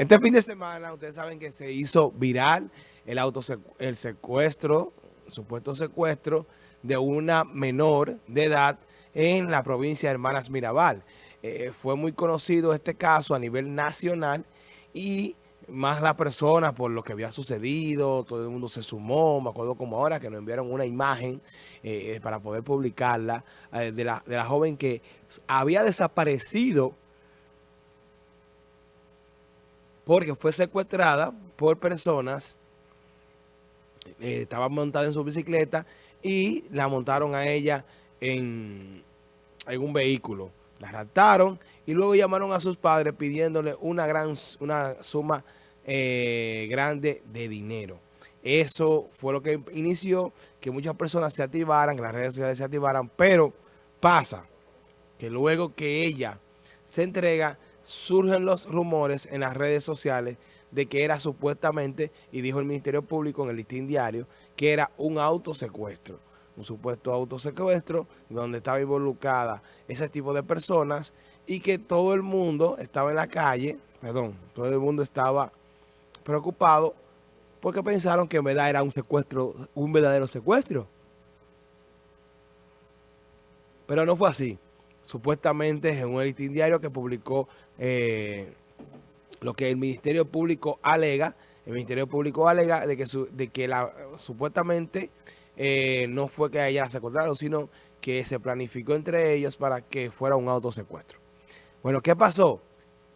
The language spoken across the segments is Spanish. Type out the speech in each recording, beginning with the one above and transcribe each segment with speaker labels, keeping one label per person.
Speaker 1: Este fin de semana, ustedes saben que se hizo viral el, el secuestro, supuesto secuestro de una menor de edad en la provincia de Hermanas Mirabal. Eh, fue muy conocido este caso a nivel nacional y más la persona por lo que había sucedido, todo el mundo se sumó, me acuerdo como ahora que nos enviaron una imagen eh, para poder publicarla eh, de, la, de la joven que había desaparecido porque fue secuestrada por personas, eh, estaba montada en su bicicleta y la montaron a ella en, un vehículo. La raptaron y luego llamaron a sus padres pidiéndole una gran una suma eh, grande de dinero. Eso fue lo que inició que muchas personas se activaran, que las redes sociales se activaran, pero pasa que luego que ella se entrega, surgen los rumores en las redes sociales de que era supuestamente, y dijo el Ministerio Público en el listín diario, que era un autosecuestro, un supuesto autosecuestro donde estaba involucrada ese tipo de personas y que todo el mundo estaba en la calle, perdón, todo el mundo estaba preocupado porque pensaron que en verdad era un secuestro, un verdadero secuestro. Pero no fue así supuestamente en un editín diario que publicó eh, lo que el Ministerio Público alega, el Ministerio Público alega de que, de que la, supuestamente eh, no fue que haya secuestrado, sino que se planificó entre ellos para que fuera un autosecuestro. Bueno, ¿qué pasó?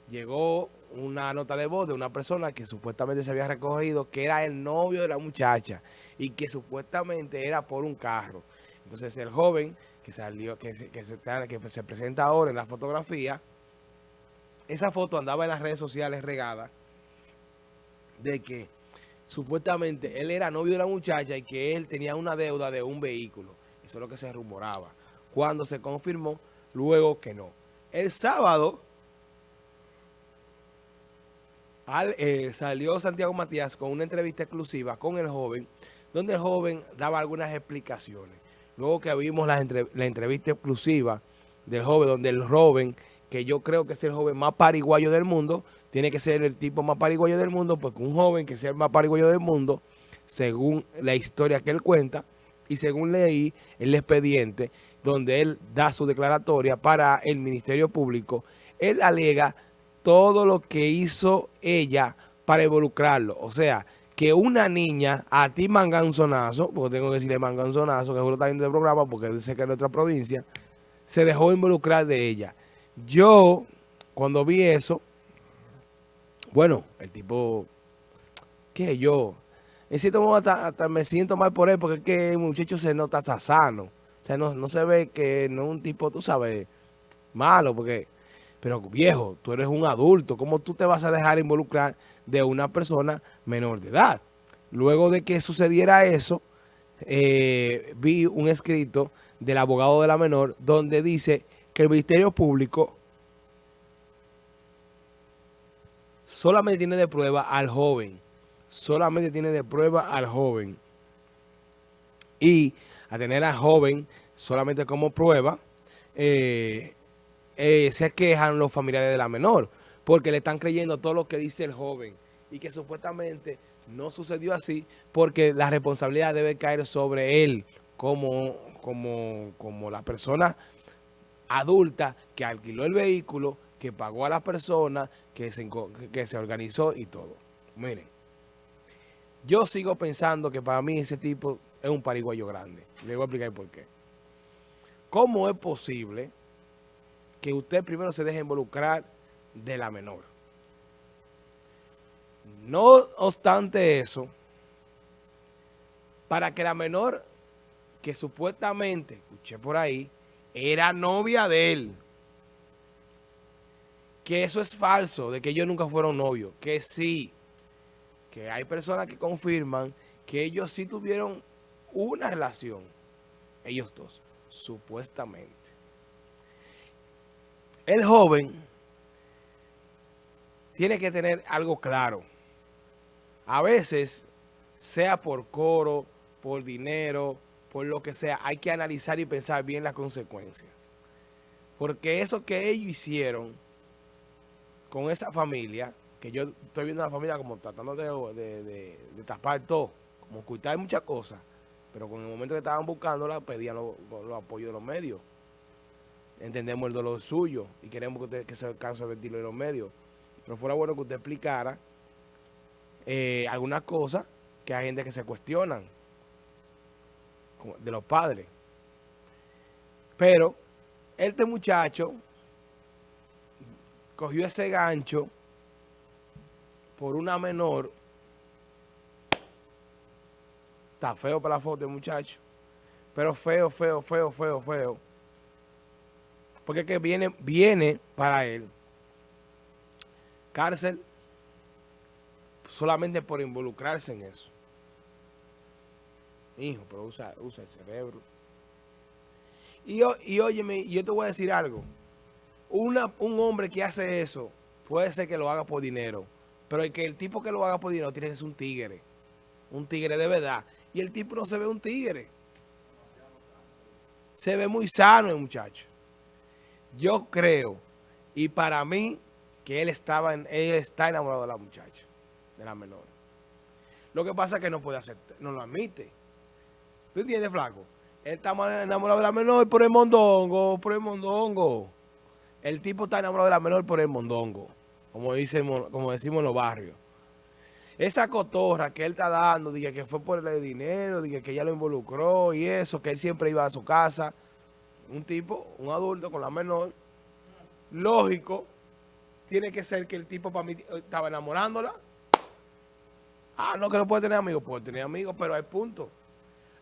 Speaker 1: Llegó una nota de voz de una persona que supuestamente se había recogido, que era el novio de la muchacha y que supuestamente era por un carro. Entonces el joven que salió, que se, que se, que se presenta ahora en la fotografía, esa foto andaba en las redes sociales regada de que supuestamente él era novio de la muchacha y que él tenía una deuda de un vehículo. Eso es lo que se rumoraba. Cuando se confirmó, luego que no. El sábado eh, salió Santiago Matías con una entrevista exclusiva con el joven, donde el joven daba algunas explicaciones. Luego que vimos la, entrevista exclusiva del joven, donde el joven, que yo creo que es el joven más pariguayo del mundo, tiene que ser el tipo más pariguayo del mundo, porque un joven que sea el más pariguayo del mundo, según la historia que él cuenta, y según leí el expediente, donde él da su declaratoria para el Ministerio Público, él alega todo lo que hizo ella para involucrarlo. O sea, que una niña, a ti manganzonazo, porque tengo que decirle manganzonazo, que es está viendo el programa porque dice que es nuestra provincia, se dejó involucrar de ella. Yo, cuando vi eso, bueno, el tipo, ¿qué yo? En cierto modo hasta, me siento mal por él porque es que el muchacho se nota hasta sano. O sea, no, no se ve que no es un tipo, tú sabes, malo, porque pero viejo, tú eres un adulto, ¿cómo tú te vas a dejar involucrar de una persona menor de edad? Luego de que sucediera eso, eh, vi un escrito del abogado de la menor donde dice que el Ministerio Público solamente tiene de prueba al joven. Solamente tiene de prueba al joven. Y a tener al joven solamente como prueba, eh, eh, se quejan los familiares de la menor, porque le están creyendo todo lo que dice el joven y que supuestamente no sucedió así porque la responsabilidad debe caer sobre él como, como, como la persona adulta que alquiló el vehículo, que pagó a la persona, que se, que se organizó y todo. Miren, yo sigo pensando que para mí ese tipo es un pariguayo grande. Le voy a explicar por qué. ¿Cómo es posible que usted primero se deje involucrar de la menor. No obstante eso, para que la menor, que supuestamente, escuché por ahí, era novia de él, que eso es falso, de que ellos nunca fueron novios, que sí, que hay personas que confirman que ellos sí tuvieron una relación, ellos dos, supuestamente. El joven tiene que tener algo claro. A veces, sea por coro, por dinero, por lo que sea, hay que analizar y pensar bien las consecuencias. Porque eso que ellos hicieron con esa familia, que yo estoy viendo a la familia como tratando de, tapar todo, como ocultar muchas cosas, pero con el momento que estaban buscándola, pedían los apoyos de los medios. Entendemos el dolor suyo y queremos que, usted, se canse de vertirlo en los medios. Pero fuera bueno que usted explicara eh, algunas cosas que hay gente que se cuestionan de los padres. Pero este muchacho cogió ese gancho por una menor. Está feo para la foto muchacho. Pero feo, feo, feo, feo, feo. Porque que viene, viene para él cárcel solamente por involucrarse en eso. Hijo, pero usa, usa el cerebro. Y, y óyeme, yo te voy a decir algo. Una, un hombre que hace eso, puede ser que lo haga por dinero. Pero el, que el tipo que lo haga por dinero tiene que ser un tigre. Un tigre de verdad. Y el tipo no se ve un tigre. Se ve muy sano el muchacho. Yo creo, y para mí, que él estaba en, él está enamorado de la muchacha, de la menor. Lo que pasa es que no puede aceptar, no lo admite. ¿Tú entiendes, flaco? Él está enamorado de la menor por el mondongo, por el mondongo. El tipo está enamorado de la menor por el mondongo, como, dice, como decimos en los barrios. Esa cotorra que él está dando, dije que fue por el dinero, dije que ella lo involucró y eso, que él siempre iba a su casa. Un tipo, un adulto con la menor, lógico, tiene que ser que el tipo para mí estaba enamorándola. Ah, no, que no puede tener amigos. Puede tener amigos, pero hay punto.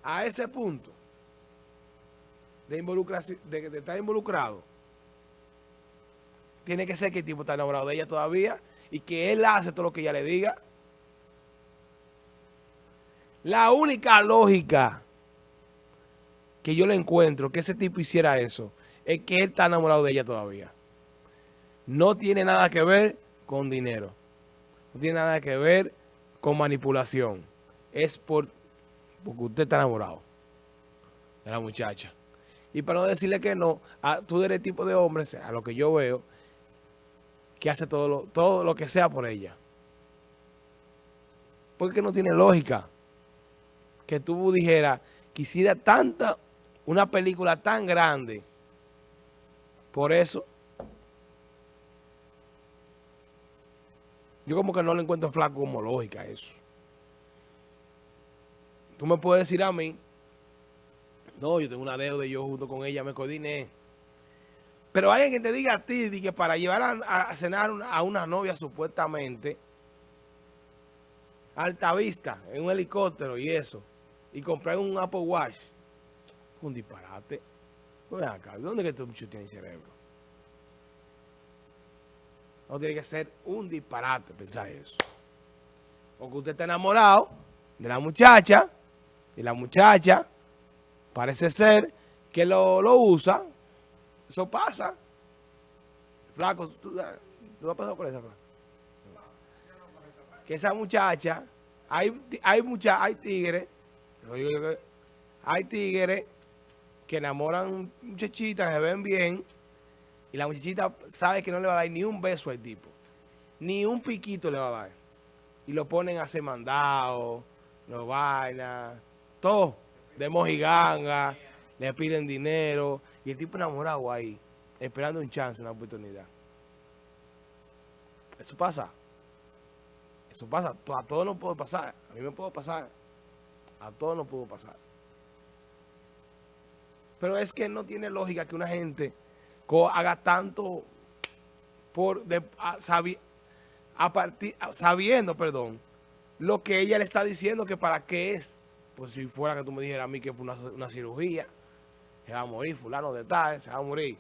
Speaker 1: A ese punto de, involucración, de, de estar involucrado, tiene que ser que el tipo está enamorado de ella todavía y que él hace todo lo que ella le diga. La única lógica que yo le encuentro que ese tipo hiciera eso es que él está enamorado de ella todavía no tiene nada que ver con dinero. No tiene nada que ver con manipulación. Es por porque usted está enamorado de la muchacha. Y para no decirle que no, tú eres el tipo de hombre, a lo que yo veo, que hace todo lo, todo lo que sea por ella. Porque no tiene lógica que tú dijeras, quisiera tanta, una película tan grande, por eso Yo como que no le encuentro flaco como lógica eso. Tú me puedes decir a mí, no, yo tengo una deuda y yo junto con ella me coordiné. Pero hay alguien que te diga a ti que para llevar a, cenar a una novia supuestamente, alta vista, en un helicóptero y eso, y comprar un Apple Watch, un disparate. ¿Dónde que tú mucho tienes cerebro? No tiene que ser un disparate pensar eso. Porque usted está enamorado de la muchacha y la muchacha parece ser que lo, usa. Eso pasa. Flaco, ¿tú, tú has pasado por esa, flaco? Que esa muchacha, hay, hay, mucha, hay tigres, hay tigres que enamoran muchachitas, se ven bien, y la muchachita sabe que no le va a dar ni un beso al tipo. Ni un piquito le va a dar. Y lo ponen a hacer mandado, lo vaina, todo. De mojiganga, le piden dinero. Y el tipo enamorado ahí, esperando un chance, una oportunidad. Eso pasa. Eso pasa. A todos no puede pasar. A mí me puede pasar. A todos no puedo pasar. Pero es que no tiene lógica que una gente haga tanto por sabiendo, perdón, lo que ella le está diciendo que para qué es. Pues si fuera que tú me dijeras a mí que fue una, cirugía, se va a morir fulano de tal, se va a morir.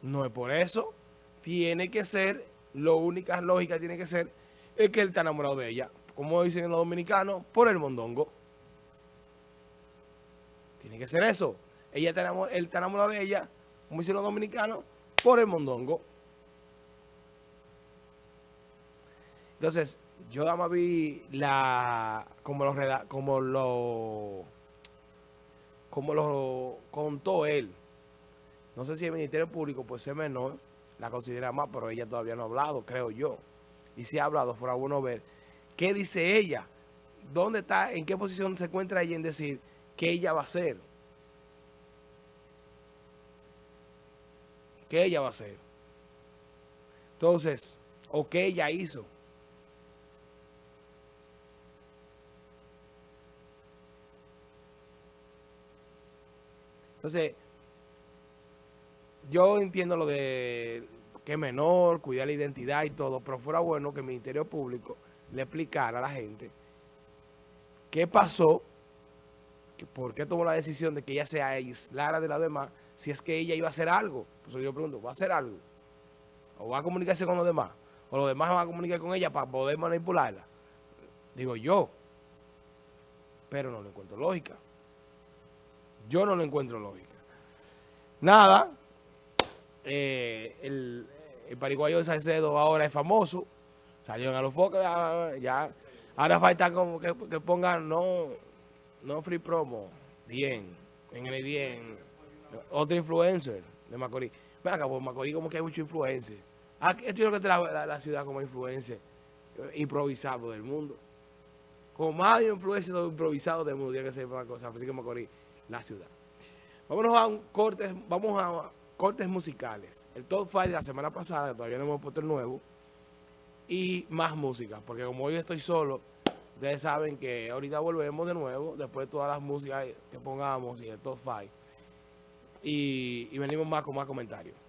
Speaker 1: No es por eso. Tiene que ser, lo única lógica tiene que ser, es que él está enamorado de ella. Como dicen los dominicanos, por el mondongo. Tiene que ser eso. Ella está él está enamorado de ella como dicen los dominicanos, por el mondongo. Entonces, yo nada más vi la, como lo, como lo, como lo contó él. No sé si el Ministerio Público, pues es menor, la considera más, pero ella todavía no ha hablado, creo yo. y se ha hablado, fuera bueno ver qué dice ella, dónde está, en qué posición se encuentra ella en decir qué ella va a hacer. ¿Qué ella va a hacer? Entonces, o qué ella hizo. Entonces, yo entiendo lo de que es menor, cuidar la identidad y todo, pero fuera bueno que el Ministerio Público le explicara a la gente qué pasó, por qué tomó la decisión de que ella se aislara de la demás, si es que ella iba a hacer algo. Pues yo pregunto, ¿va a hacer algo? ¿O va a comunicarse con los demás? ¿O los demás van a comunicar con ella para poder manipularla? Digo yo. Pero no le encuentro lógica. Yo no le encuentro lógica. Nada, eh, el, el, pariguayo de Salcedo ahora es famoso, salió en Alofoque, ya, ya, ahora falta como que, pongan no, no free promo, bien, en el bien, otro influencer de Macorís. Ven acá, Macorís como que hay mucho influencer. Ah, esto es lo que trae la, la, ciudad como influencer improvisado del mundo. Como más influencer improvisado del mundo, ya que se llama cosa, así que Macorís, la ciudad. Vámonos a un corte, vamos a cortes musicales. El top 5 de la semana pasada, todavía no hemos puesto el nuevo, y más música, porque como hoy estoy solo, ustedes saben que ahorita volvemos de nuevo, después de todas las músicas que pongamos y el top 5, y, y venimos más con más comentarios.